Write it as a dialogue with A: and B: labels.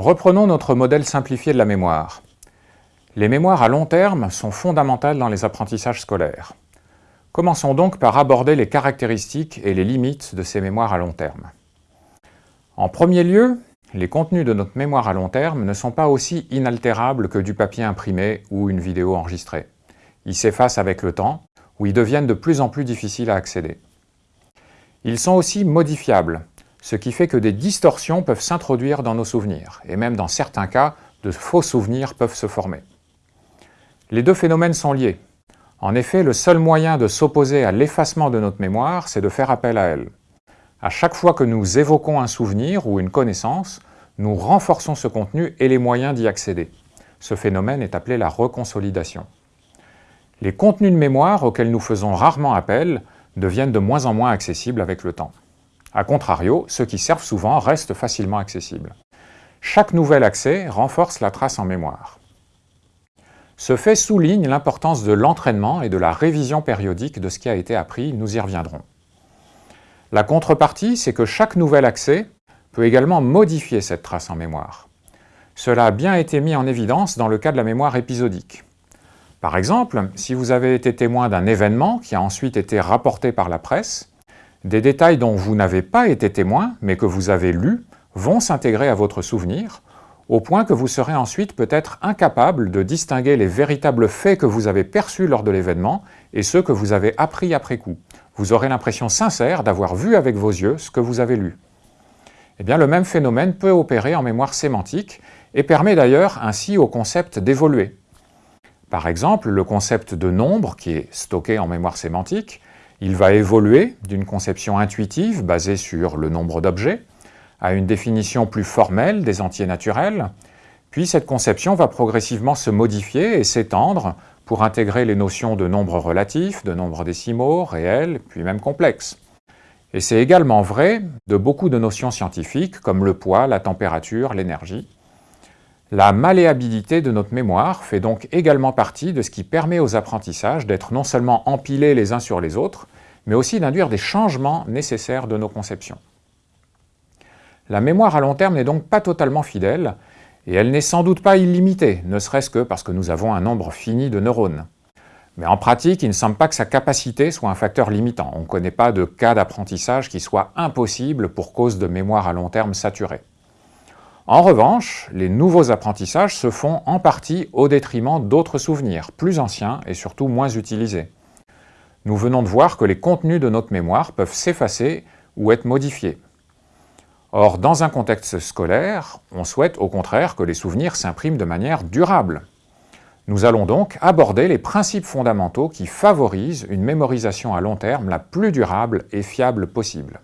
A: Reprenons notre modèle simplifié de la mémoire. Les mémoires à long terme sont fondamentales dans les apprentissages scolaires. Commençons donc par aborder les caractéristiques et les limites de ces mémoires à long terme. En premier lieu, les contenus de notre mémoire à long terme ne sont pas aussi inaltérables que du papier imprimé ou une vidéo enregistrée. Ils s'effacent avec le temps, ou ils deviennent de plus en plus difficiles à accéder. Ils sont aussi modifiables, ce qui fait que des distorsions peuvent s'introduire dans nos souvenirs, et même dans certains cas, de faux souvenirs peuvent se former. Les deux phénomènes sont liés. En effet, le seul moyen de s'opposer à l'effacement de notre mémoire, c'est de faire appel à elle. À chaque fois que nous évoquons un souvenir ou une connaissance, nous renforçons ce contenu et les moyens d'y accéder. Ce phénomène est appelé la reconsolidation. Les contenus de mémoire auxquels nous faisons rarement appel deviennent de moins en moins accessibles avec le temps. A contrario, ceux qui servent souvent restent facilement accessibles. Chaque nouvel accès renforce la trace en mémoire. Ce fait souligne l'importance de l'entraînement et de la révision périodique de ce qui a été appris, nous y reviendrons. La contrepartie, c'est que chaque nouvel accès peut également modifier cette trace en mémoire. Cela a bien été mis en évidence dans le cas de la mémoire épisodique. Par exemple, si vous avez été témoin d'un événement qui a ensuite été rapporté par la presse, des détails dont vous n'avez pas été témoin, mais que vous avez lus, vont s'intégrer à votre souvenir, au point que vous serez ensuite peut-être incapable de distinguer les véritables faits que vous avez perçus lors de l'événement et ceux que vous avez appris après coup. Vous aurez l'impression sincère d'avoir vu avec vos yeux ce que vous avez lu. Eh bien, le même phénomène peut opérer en mémoire sémantique et permet d'ailleurs ainsi au concept d'évoluer. Par exemple, le concept de nombre, qui est stocké en mémoire sémantique, il va évoluer d'une conception intuitive basée sur le nombre d'objets à une définition plus formelle des entiers naturels, puis cette conception va progressivement se modifier et s'étendre pour intégrer les notions de nombre relatif, de nombre décimaux, réels, puis même complexes. Et c'est également vrai de beaucoup de notions scientifiques comme le poids, la température, l'énergie. La malléabilité de notre mémoire fait donc également partie de ce qui permet aux apprentissages d'être non seulement empilés les uns sur les autres, mais aussi d'induire des changements nécessaires de nos conceptions. La mémoire à long terme n'est donc pas totalement fidèle, et elle n'est sans doute pas illimitée, ne serait-ce que parce que nous avons un nombre fini de neurones. Mais en pratique, il ne semble pas que sa capacité soit un facteur limitant. On ne connaît pas de cas d'apprentissage qui soit impossible pour cause de mémoire à long terme saturée. En revanche, les nouveaux apprentissages se font en partie au détriment d'autres souvenirs, plus anciens et surtout moins utilisés. Nous venons de voir que les contenus de notre mémoire peuvent s'effacer ou être modifiés. Or, dans un contexte scolaire, on souhaite au contraire que les souvenirs s'impriment de manière durable. Nous allons donc aborder les principes fondamentaux qui favorisent une mémorisation à long terme la plus durable et fiable possible.